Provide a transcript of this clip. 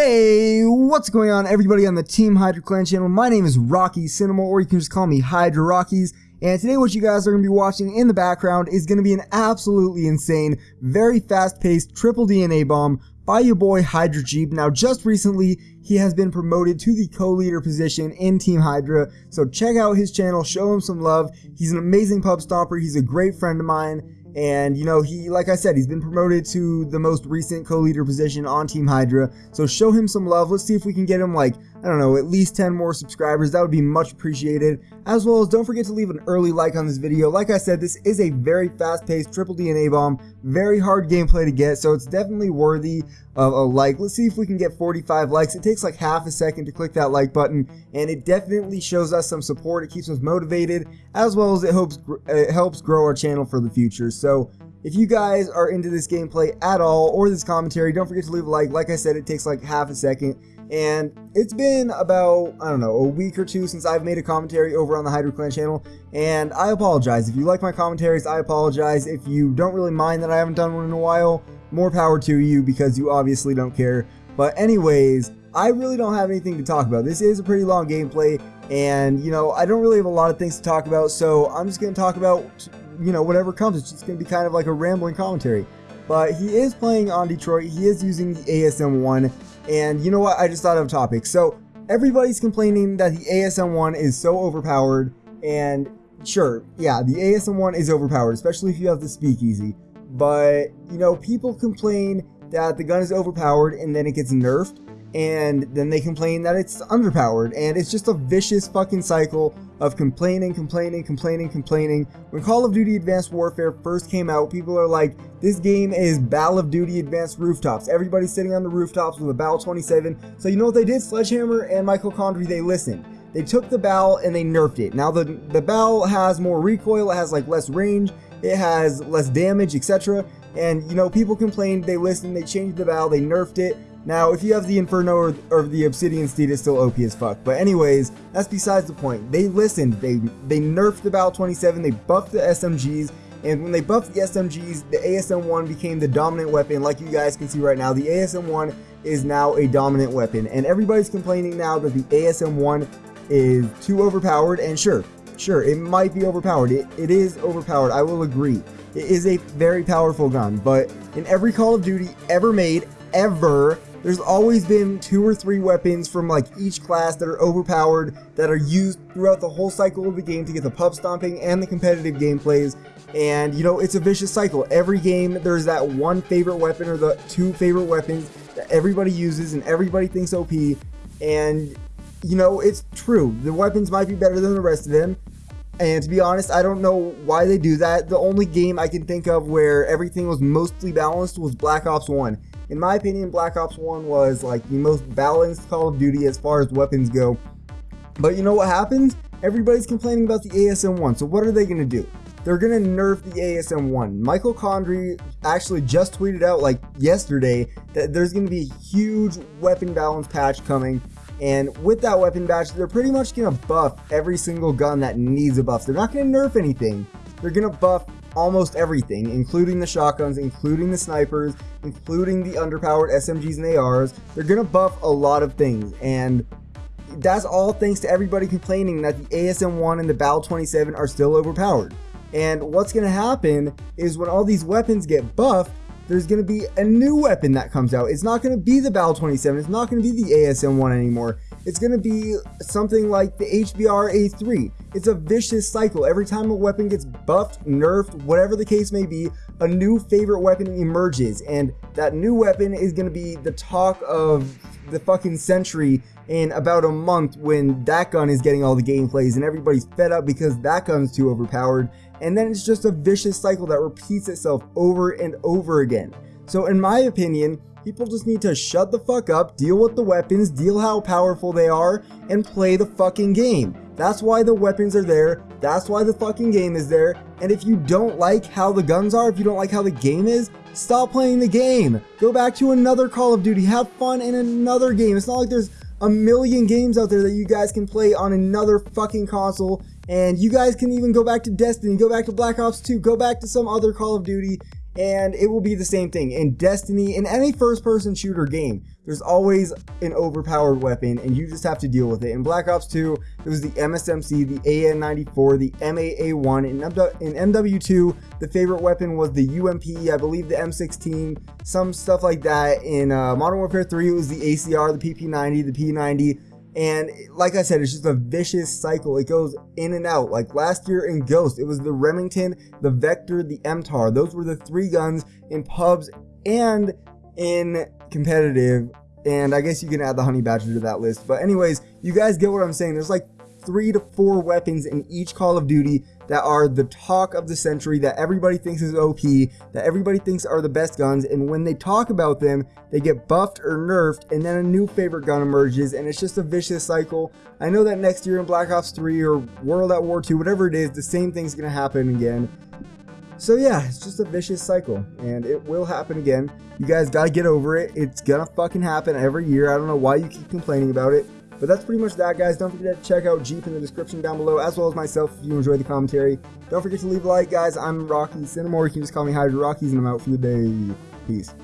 Hey, what's going on everybody on the Team Hydra Clan channel? My name is Rocky Cinema, or you can just call me Hydra Rockies. And today what you guys are going to be watching in the background is going to be an absolutely insane, very fast-paced triple DNA bomb by your boy Hydra Jeep. Now just recently, he has been promoted to the co-leader position in Team Hydra. So check out his channel, show him some love. He's an amazing pub stomper, he's a great friend of mine. Mm-hmm. And, you know, he, like I said, he's been promoted to the most recent co-leader position on Team Hydra. So show him some love. Let's see if we can get him, like, I don't know, at least 10 more subscribers. That would be much appreciated. As well as don't forget to leave an early like on this video. Like I said, this is a very fast-paced triple DNA bomb. Very hard gameplay to get, so it's definitely worthy of a like. Let's see if we can get 45 likes. It takes like half a second to click that like button, and it definitely shows us some support. It keeps us motivated, as well as it helps, it helps grow our channel for the future. So if you guys are into this gameplay at all, or this commentary, don't forget to leave a like. Like I said, it takes like half a second. And it's been about, I don't know, a week or two since I've made a commentary over on the Hydra Clan channel, and I apologize. If you like my commentaries, I apologize. If you don't really mind that I haven't done one in a while, more power to you because you obviously don't care. But anyways, I really don't have anything to talk about. This is a pretty long gameplay, and, you know, I don't really have a lot of things to talk about, so I'm just going to talk about, you know, whatever comes. It's just going to be kind of like a rambling commentary. But he is playing on Detroit. He is using the ASM-1, and you know what? I just thought of a topic. So everybody's complaining that the ASM-1 is so overpowered. And sure, yeah, the ASM-1 is overpowered, especially if you have the speakeasy. But, you know, people complain that the gun is overpowered and then it gets nerfed and then they complain that it's underpowered and it's just a vicious fucking cycle of complaining, complaining, complaining, complaining. When Call of Duty Advanced Warfare first came out, people are like, this game is Battle of Duty Advanced Rooftops. Everybody's sitting on the rooftops with a BAL 27. So you know what they did? Sledgehammer and Michael Condrey, they listened. They took the BAL and they nerfed it. Now the, the BAL has more recoil, it has like less range, it has less damage, etc. And you know, people complained, they listened, they changed the BAL, they nerfed it, now, if you have the Inferno or, or, the Obsidian Steed, it's still OP as fuck. But anyways, that's besides the point. They listened. They they nerfed the BAL 27. They buffed the SMGs. And when they buffed the SMGs, the ASM-1 became the dominant weapon. Like you guys can see right now, the ASM-1 is now a dominant weapon. And everybody's complaining now that the ASM-1 is too overpowered. And sure, sure, it might be overpowered. It, it is overpowered. I will agree. It is a very powerful gun. But in every Call of Duty ever made, ever, there's always been two or three weapons from like each class that are overpowered that are used throughout the whole cycle of the game to get the pub stomping and the competitive gameplays. And you know, it's a vicious cycle. Every game there's that one favorite weapon or the two favorite weapons that everybody uses and everybody thinks OP. And you know, it's true. The weapons might be better than the rest of them. And to be honest, I don't know why they do that. The only game I can think of where everything was mostly balanced was Black Ops 1 in my opinion, Black Ops 1 was like the most balanced Call of Duty as far as weapons go. But you know what happens? Everybody's complaining about the ASM-1, so what are they going to do? They're going to nerf the ASM-1. Michael Condrey actually just tweeted out like yesterday that there's going to be a huge weapon balance patch coming and with that weapon patch, they're pretty much going to buff every single gun that needs a buff. They're not going to nerf anything. They're going to buff almost everything, including the shotguns, including the snipers, including the underpowered SMGs and ARs. They're going to buff a lot of things, and that's all thanks to everybody complaining that the ASM-1 and the BAL 27 are still overpowered. And what's going to happen is when all these weapons get buffed, there's going to be a new weapon that comes out. It's not going to be the BAL 27, it's not going to be the ASM-1 anymore. It's going to be something like the HBR A3. It's a vicious cycle. Every time a weapon gets buffed, nerfed, whatever the case may be, a new favorite weapon emerges. And that new weapon is going to be the talk of the fucking century in about a month when that gun is getting all the gameplays and everybody's fed up because that gun's too overpowered. And then it's just a vicious cycle that repeats itself over and over again. So in my opinion, People just need to shut the fuck up, deal with the weapons, deal how powerful they are, and play the fucking game. That's why the weapons are there, that's why the fucking game is there, and if you don't like how the guns are, if you don't like how the game is, stop playing the game. Go back to another Call of Duty, have fun in another game. It's not like there's a million games out there that you guys can play on another fucking console and you guys can even go back to Destiny, go back to Black Ops 2, go back to some other Call of Duty and it will be the same thing in Destiny, in any first person shooter game. There's always an overpowered weapon, and you just have to deal with it. In Black Ops 2, it was the MSMC, the AN94, the M8A1. In, in MW2, the favorite weapon was the UMP, I believe the M16, some stuff like that. In uh, Modern Warfare 3, it was the ACR, the PP90, the P90. And like I said, it's just a vicious cycle. It goes in and out. Like last year in Ghost, it was the Remington, the Vector, the MTAR. Those were the three guns in pubs and in competitive. And I guess you can add the Honey Badger to that list. But anyways, you guys get what I'm saying. There's like three to four weapons in each Call of Duty that are the talk of the century, that everybody thinks is OP, that everybody thinks are the best guns, and when they talk about them, they get buffed or nerfed, and then a new favorite gun emerges, and it's just a vicious cycle. I know that next year in Black Ops 3 or World at War 2, whatever it is, the same thing's gonna happen again. So yeah, it's just a vicious cycle, and it will happen again. You guys gotta get over it. It's gonna fucking happen every year. I don't know why you keep complaining about it. But that's pretty much that, guys. Don't forget to check out Jeep in the description down below, as well as myself if you enjoy the commentary. Don't forget to leave a like, guys. I'm Rocky Cinema, or you can just call me Hydra Rockies, and I'm out for the day. Peace.